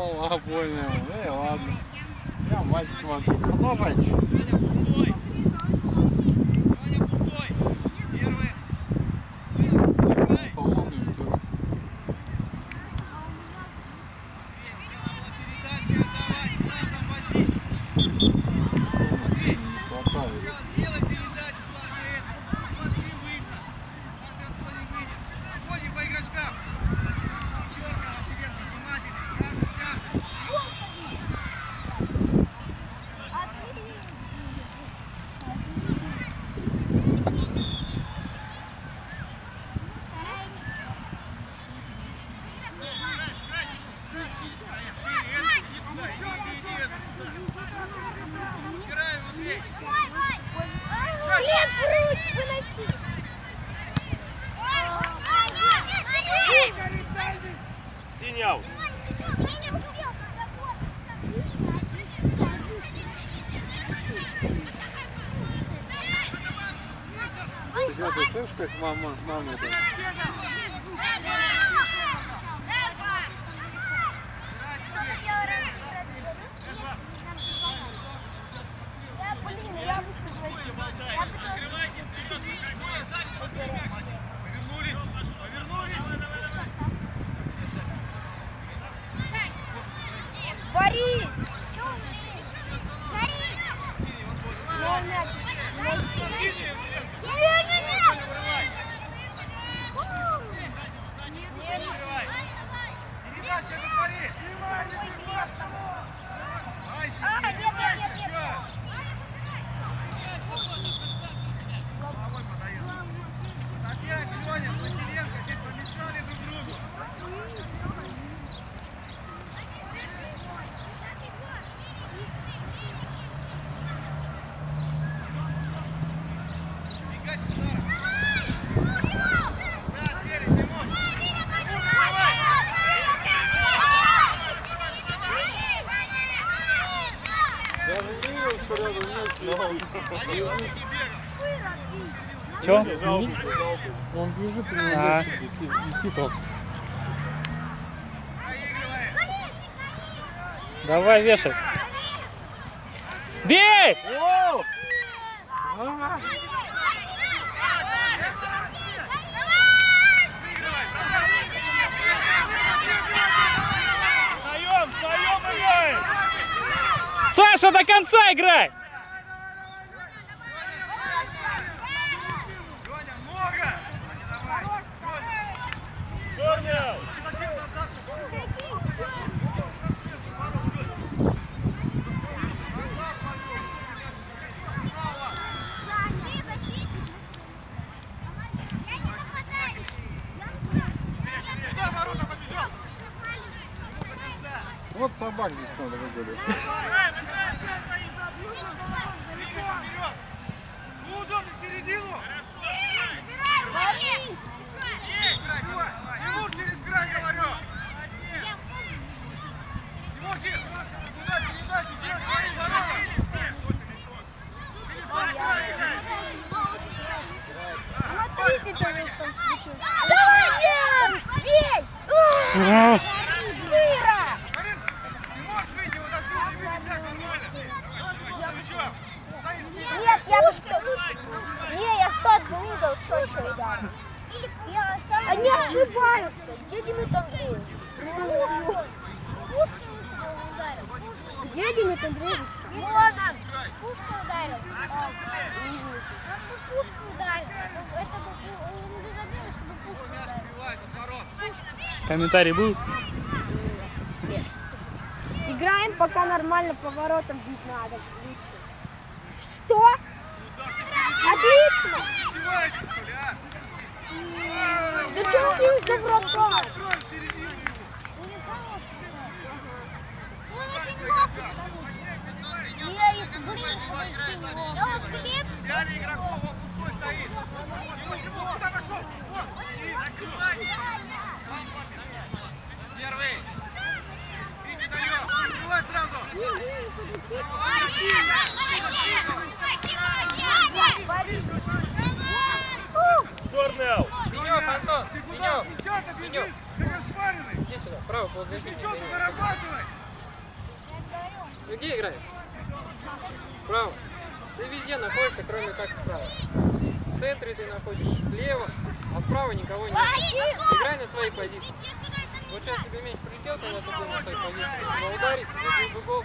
обойную. Ну ладно. Я матч смотрю. По-моему, Аут. Ты слышишь, как мама, мама это? Я, блин, я бы согласилась. Я бы Борис! Мой мяч. Не-не-не! А, нет, нет, нет, нет. Даже не видел, что рядом нет. Че? Он бежит А. висит, он. Давай вешай. Бей! Саша, до конца играй! Собак здесь надо выгулять. Удобно в середину! Тимур, через край, говорю! Тимохи, куда передачу? Сделай свои ворота! Через свой край играй! Смотрите, кто здесь там случился. Давай, бей! Ну, Сыра! Марин, ты можешь выйти вот отсюда и выйти мяч нормально? Ну что? Стоит, Нет, я бы что... Не, я статку видел, Они ошибаются. Где Демид Андреевич? Пушку ударил. Где Демид Андреевич? Вот он. Пушку ударил. Он бы пушку ударил. Это бы он бы забил, чтобы пушку ударил. Бивает от ворот. комментарий был? Играем, пока нормально поворотом бить надо. Лучше. Что? Отлично! Издеваетесь, что ли, а? Да чего ты из доброта? Открой в середину его. Он из Да вот Взяли игроков, он пустой стоит. Тимур, Тимур, куда пошел? Вот, Мячом зарабатывай! Где играешь? Право. Ты везде находишься, кроме как справа. В центре ты находишь слева, а справа никого нет. Играй на своей позиции. Вот сейчас тебе мяч прилетел, когда ты был на своей позиции. Ударить, выбил гол.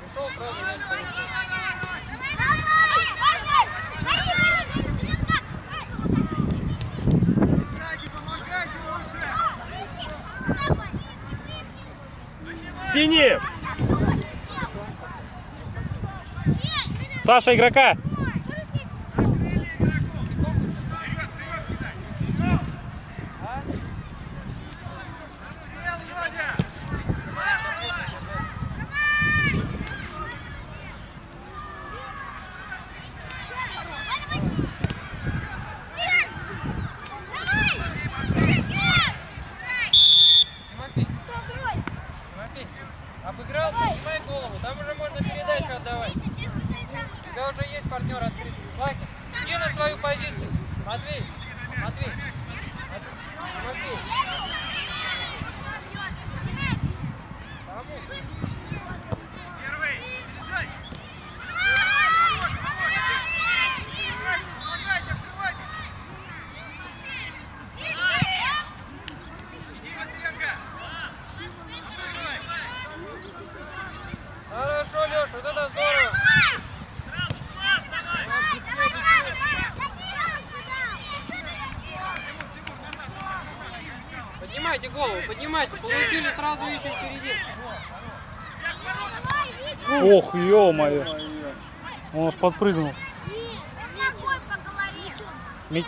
Пришел сразу мяч прилетел. Синий! Саша, игрока! сразу идти впереди. Ох, ё-моё. Он аж подпрыгнул. Ми...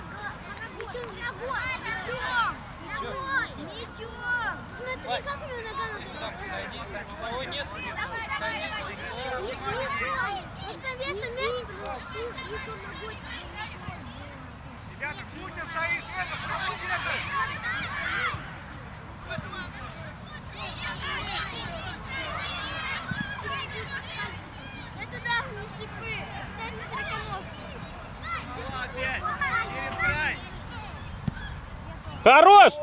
Ребята, Куча стоит, это, кому держит? шипы. Молодец. Хорош!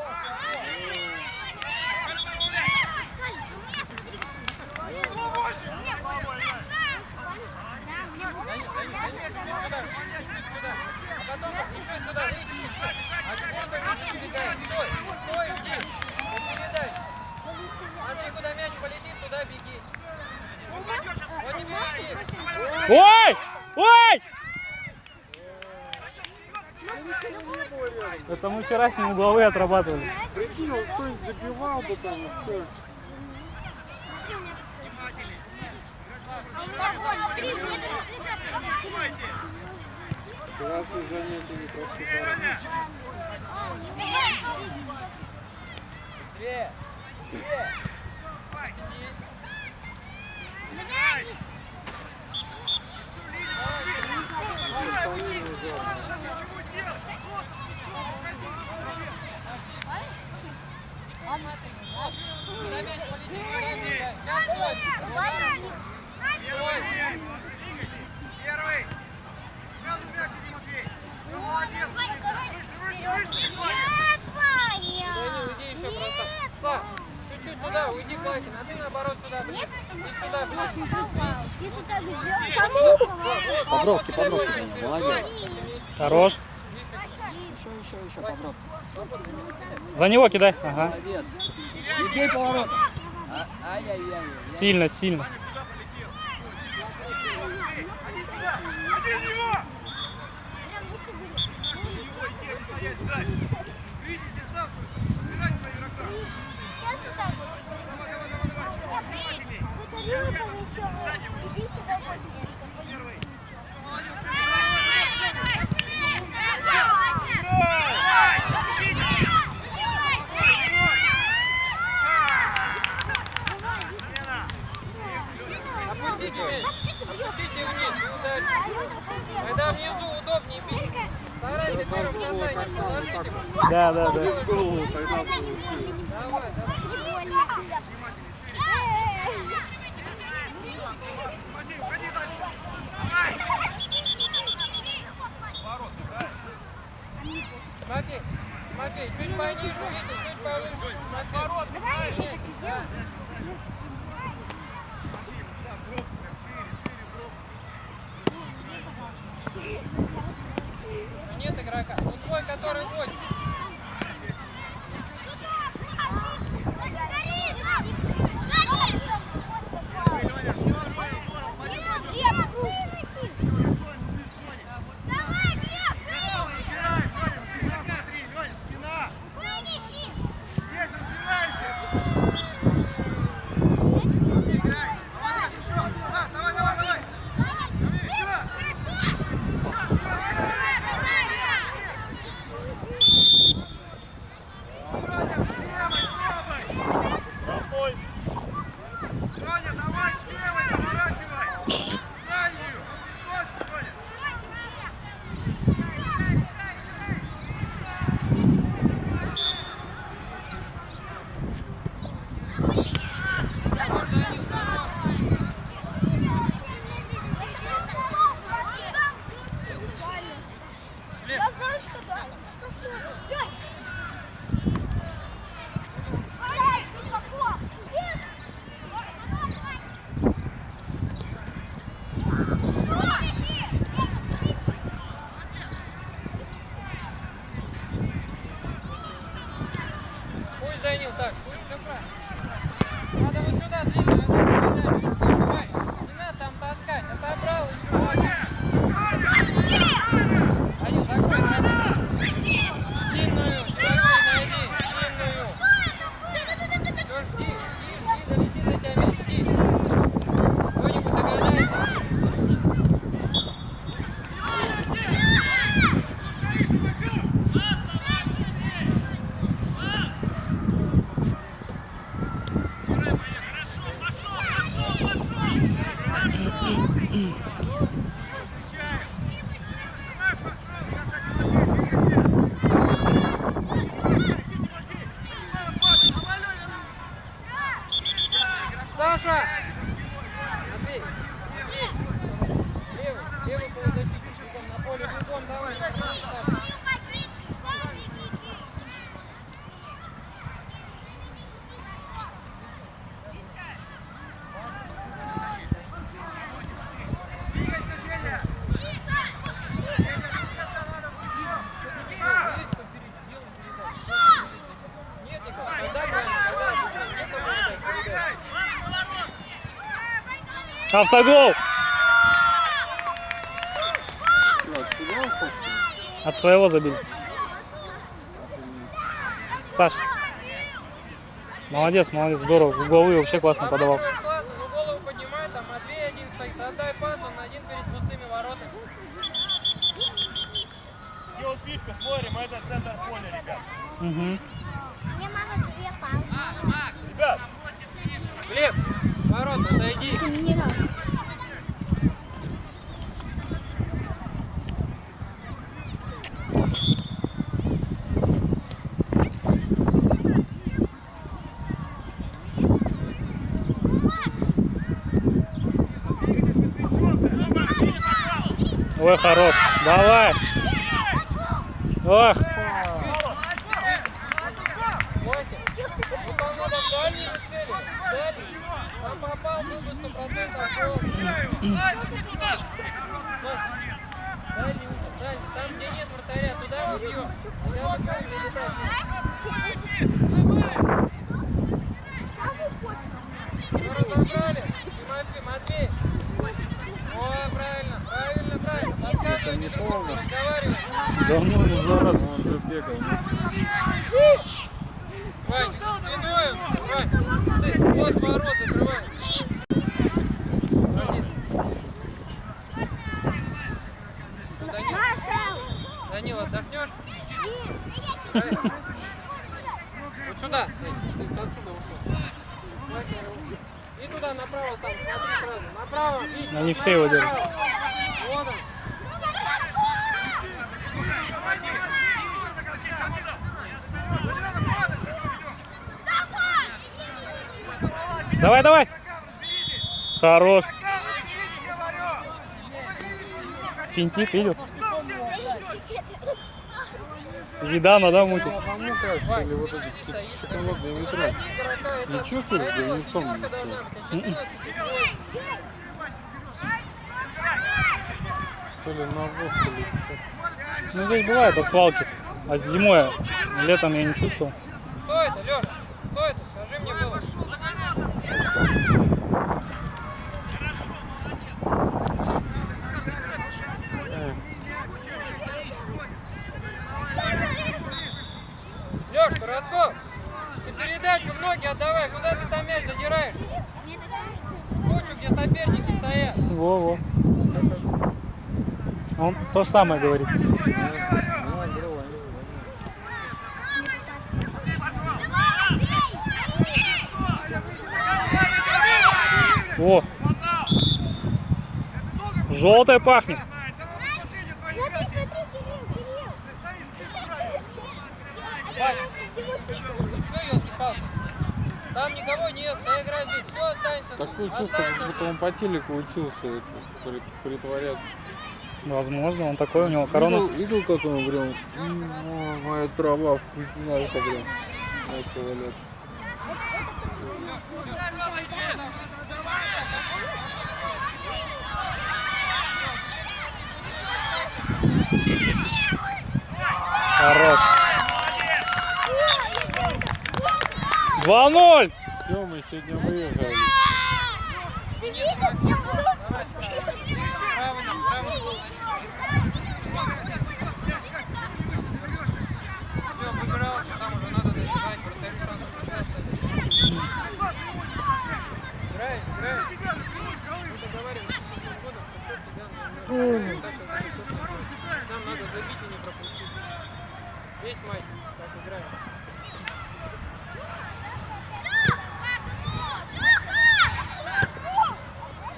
Ой! Ой! Это мы вчера с ним угловые отрабатывали. Прикинь, кто их забивал бы там, все. Классные занятия не просто Быстрее! Быстрее! Быстрее! Давай, давай, давай. Молодец. Хорош. Еще, еще, еще. За него кидай. Ага. Сильно, сильно. Нет игрока. Ну твой, который водит. Автогол! От своего забили. Саш. Молодец, молодец, здорово. В головы вообще классно подавал. Угу. Мне мама две палки. Ребят, Глеб, ворота, отойди. Ой, хорош. Давай. Ох. Смотрите, ну там надо в дальнюю цели, дальний. Там попал, был бы 100% гол. Дальний угол, дальний. Там, где нет вратаря, туда мы бьем. Разобрали. Матвей, Матвей. О, правильно, правильно, правильно. Подсказывай не другому, полно. разговаривай. Давно не зарад, он же бегал. Вань, спиной, Вань, ты вот ворот закрывай. Брони. Данил, Данил, отдохнешь? Правильно? Вот сюда, Эй, ты отсюда ушел. И туда, направо, там, смотри сразу. Направо, все его он. Давай, давай. Хорош. Финтит, видел? Зидана, да, мутит? Или вот эти шоколадные метро? Не чувствуешь, да не сам ничего. То ли ли что. Ну, здесь бывает от свалки. А зимой, летом я не чувствовал. Что это, Леш? Что это? Скажи мне было. Леш, Коротков, ты передачу в ноги отдавай. Куда ты там мяч задираешь? Кучу, где соперники стоят. Во-во. Он то же самое говорит. О, желтая пахнет. Там никого нет, я играю здесь, все останется. Такое чувство, как будто он по телеку учился притворяться. Возможно, он такой, у него корона. Видел, видел, как он прям, «М, о, моя трава вкусная, как прям начал валяться. Хорош. 2-0. Все, мы сегодня выиграли. Ты видел, все Право, право. Все, выбирался, там уже надо забивать, вратарю шанс Играй, играй. Мы договаривались с этим годом, что счет будет. Нам надо забить и не пропустить. Весь матч так играем.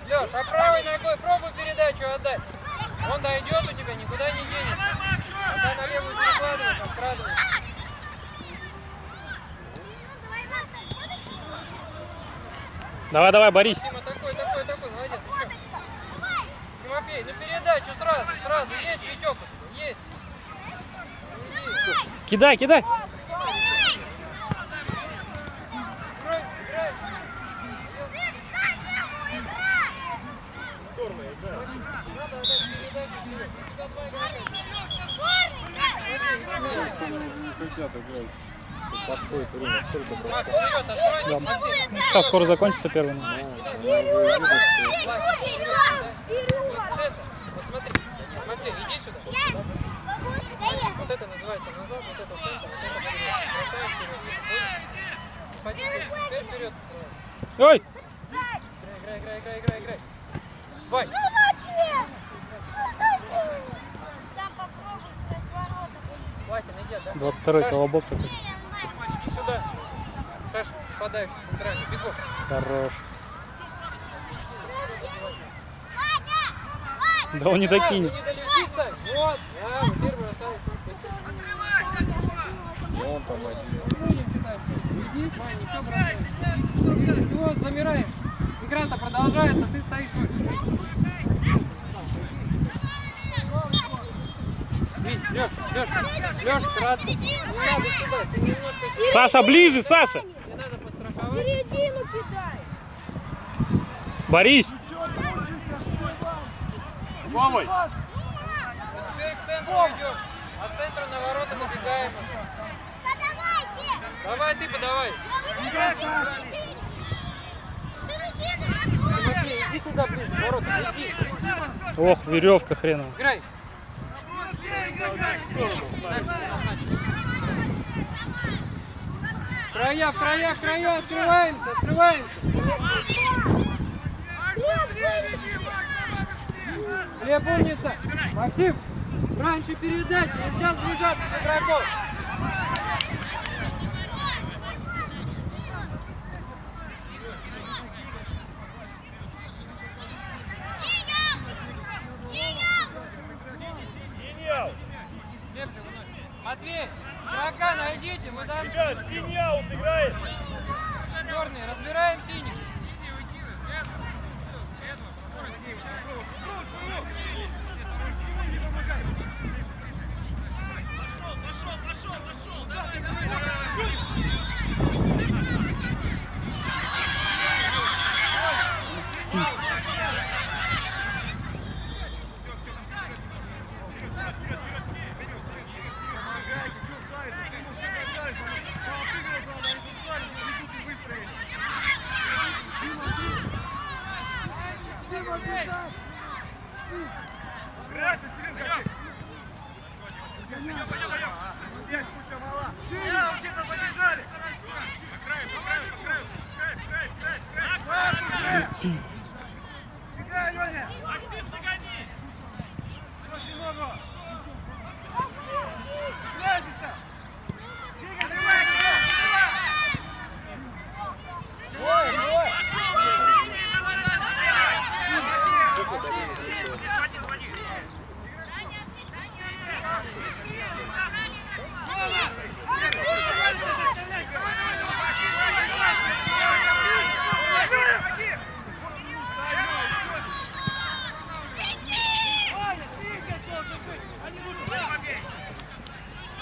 Леш, а правой ногой пробуй передачу отдать. Он дойдет у тебя, никуда не денется. Когда на левую перекладываешь, открадываешь. Давай, давай, борись. Дима, такой, такой, такой, молодец. еще. Тимофей, ну передачу сразу, сразу. Есть, Витек, есть. Кидай, кидай. Играй, играй. Надо отдать передачу вперед. У тебя два игрока. Не хотят играть. Подходит время, сколько Макс, прошло. вперед, откройте, смотри. Сейчас скоро закончится первый. Ну, номер. она уже видит, что Вот это, вот смотри. Тимофей, иди сюда. Вот это называется назад, вот это в центр, вот это вперед. Бросаем вперед. Понял? Ходи, теперь вперед. Ой, Играй, играй, играй, играй, играй. Вай, Сам попробуй с разворота. Ватин, иди, да? 22-й Саш, колобок такой. Иди сюда. Саш, подаешь центральный, бегом. Хорош. Да он не докинет. Вот, да, вот теперь бросай. он там один. Иди, Вань, ничего бросай. Вот, замираем. Игра-то продолжается, ты стоишь Лёш, Лёш, Лёш, кратко. Саша, ближе, Саша. Не надо В подстраховать. середину кидай. Борись. Вовой! Теперь к центру идем. От центра на ворота набегаем. Давай ты подавай. Ох, веревка хреновая. Играй. Края, края, края, открываемся, открываемся. Глеб, умница. Максим, раньше передачи, нельзя сближаться с игроком. Гениал! Глеб, выносит. Матвей, игрока найдите, мы там Ребят, гениал играет! черные, разбираем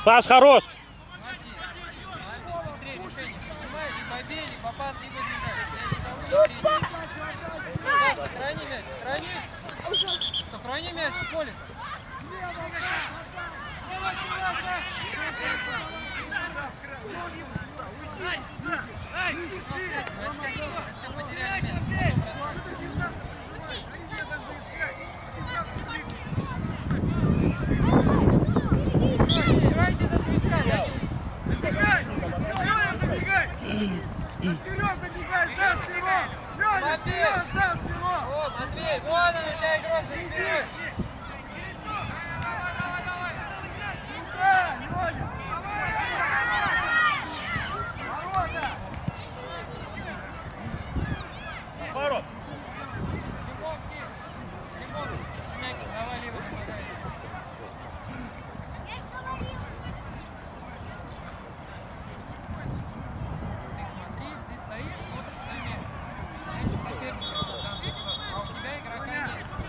Саш, хорош! и... Забегай, Матвей, вон он, у тебя игрок за спиной!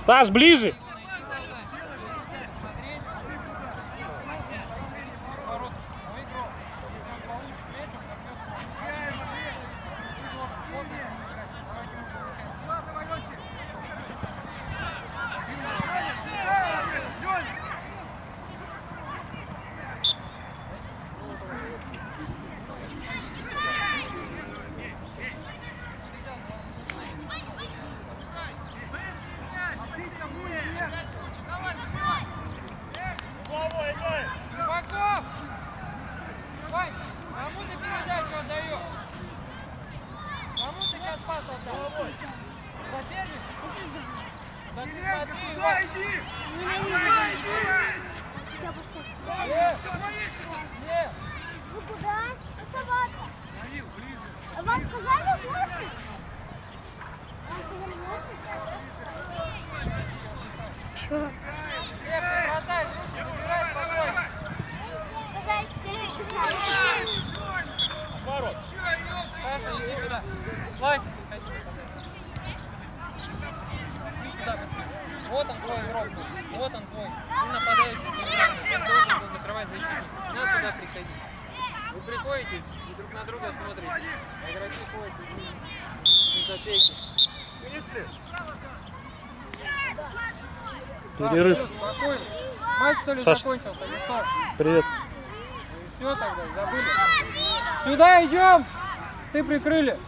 Саш, ближе. Перерыв. Матч что ли Саша. закончился? Привет. Все тогда, забыли. Сюда идем! Ты прикрыли.